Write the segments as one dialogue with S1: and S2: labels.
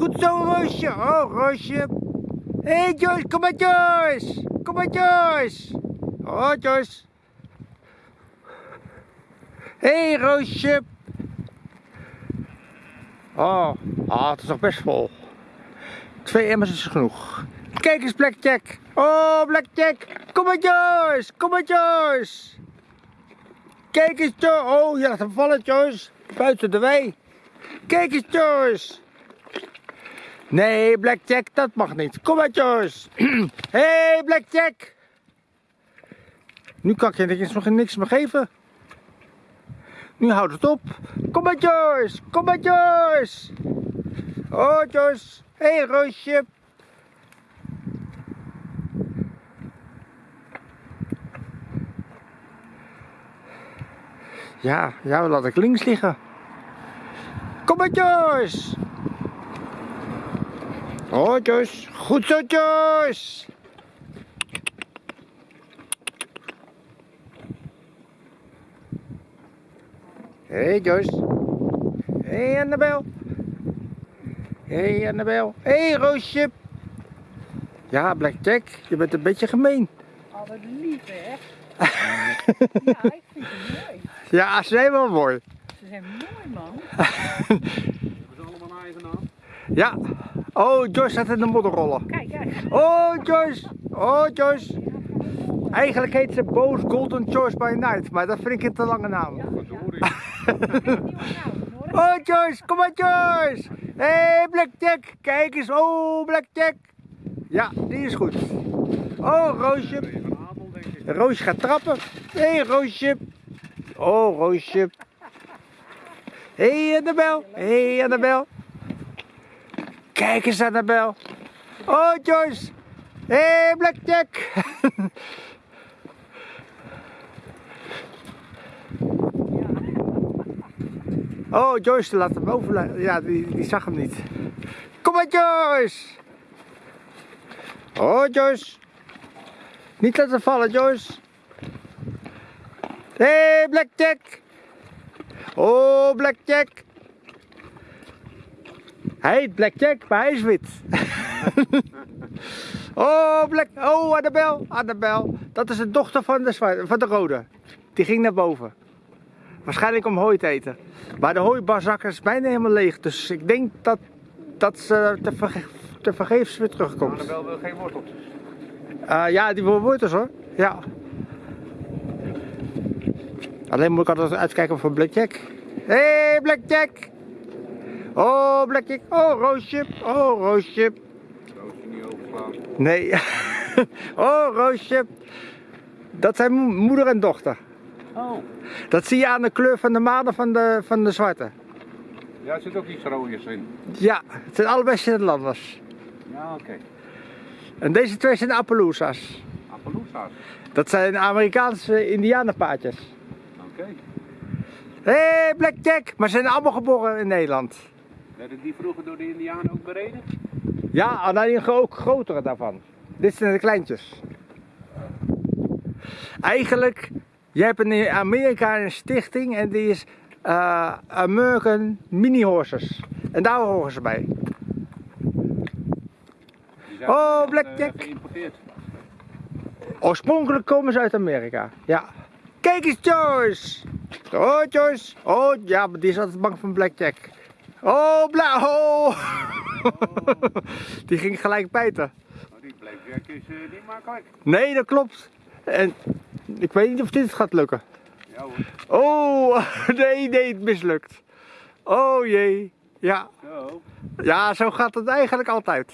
S1: Goed zo, Roosje. Oh, Roosje. Hé, hey, Joyce, kom maar, Joyce. Kom maar, Joyce. Oh, Joyce. Hé, hey, Roosje. Oh, ah, het is nog best vol. Twee emmers is genoeg. Kijk eens, Blackjack. Oh, Blackjack. Kom maar, Joyce. Kom maar, Joyce. Kijk eens, Joyce. Oh, je laat hem vallen, Joyce. Buiten de wei. Kijk eens, Joyce. Nee, Blackjack, dat mag niet. Kom maar, Joyce. Hé, hey, Blackjack. Nu kan ik je nog niks meer geven. Nu houdt het op. Kom maar, Joyce. Kom maar, Joyce. Oh, Joyce. Hé, hey, Roosje. Ja, ja, laat ik links liggen. Kom maar, Joyce. Oh, Joyce. Goed zo, Joyce. Hé, hey, Joyce. Hé, hey, Annabel. Hé, hey, Annabel. Hé, hey, Roosje. Ja, Blackjack, je bent een beetje gemeen.
S2: Oh, wat lief, hè? ja, ik vind ze mooi.
S1: Ja, ze zijn wel mooi.
S2: Ze zijn mooi, man.
S3: Hebben ze allemaal een eigen naam?
S1: Ja. Oh, Joyce staat in de modderrollen.
S2: Kijk, kijk.
S1: Oh, Joyce. Oh, Joyce. Eigenlijk heet ze Boos Golden Choice by Night, maar dat vind ik een te lange naam. Oh, Joyce, kom maar, Joyce. Hé, hey, Blackjack. Kijk eens. Oh, Blackjack. Ja, die is goed. Oh, Roosje. Roosje gaat trappen. Hé, hey, Roosje. Oh, Roosje. Hé, hey, Annabel. Hé, hey, Annabel. Kijk eens, Annabel. Oh, Joyce. Hé, hey, Blackjack. Oh, Joyce laat hem over. Ja, die, die zag hem niet. Kom maar, Joyce. Oh, Joyce. Niet laten vallen, Joyce. Hé, hey, Blackjack. Oh, Blackjack. Hij heet Blackjack, maar hij is wit. oh, Black. Oh, Annabel. Annabel. Dat is de dochter van de, zwa- van de rode. Die ging naar boven. Waarschijnlijk om hooi te eten. Maar de hooibarzak is bijna helemaal leeg. Dus ik denk dat, dat ze te, verge te vergeefs weer terugkomt.
S3: Annabel wil geen worteltjes.
S1: Eh, ja, die wil wortels hoor. Ja. Alleen moet ik altijd uitkijken voor Blackjack. Hé, hey, Blackjack! Oh, Blackjack. Oh, Roosje. Oh, Roosje.
S3: Roosje niet.
S1: Nee. oh, Roosje. Dat zijn mo- moeder en dochter.
S3: Oh.
S1: Dat zie je aan de kleur van de manen van de, van de zwarte.
S3: Ja, er zit ook iets rooiers in.
S1: Ja, het zijn allebei Nederlanders.
S3: Ja, oké.
S1: En deze twee zijn Appaloosa's.
S3: Appaloosa's.
S1: Dat zijn Amerikaanse indianenpaadjes.
S3: Oké.
S1: Hé, hey, Blackjack! Maar ze zijn allemaal geboren in Nederland.
S3: Werden die vroeger door de Indianen ook bereden?
S1: Ja, alleen ook grotere daarvan. Dit zijn de kleintjes. Eigenlijk, je hebt in Amerika een stichting en die is eh, American Mini Horses. En daar horen ze bij. Oh,
S3: eh,
S1: Blackjack. Oorspronkelijk komen ze uit Amerika. Ja. Kijk eens, Joyce! Oh, Joyce! Oh, ja, maar die is altijd bang van Blackjack. Oh, bla oh. Die ging gelijk bijten.
S3: Maar die Blackjack is eh, niet makkelijk.
S1: Nee, dat klopt. En ik weet niet of dit gaat lukken.
S3: Ja hoor.
S1: Oh, nee, nee, het mislukt. Oh jee. Ja,
S3: Zo.
S1: ja zo gaat het eigenlijk altijd.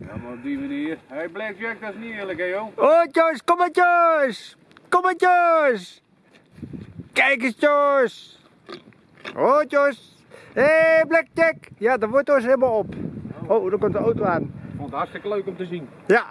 S3: Ja, maar op die manier. Hé, hey, Blackjack, dat is niet eerlijk, hè, joh.
S1: Oh Joyce, kom maar Joyce. Kom maar Joyce. Kijk eens Joyce. Oh Joyce. Hé hey, Blackjack. Ja, de wortel is helemaal op. Oh, er komt de auto aan.
S3: Ik vond het hartstikke leuk om te zien.
S1: Ja.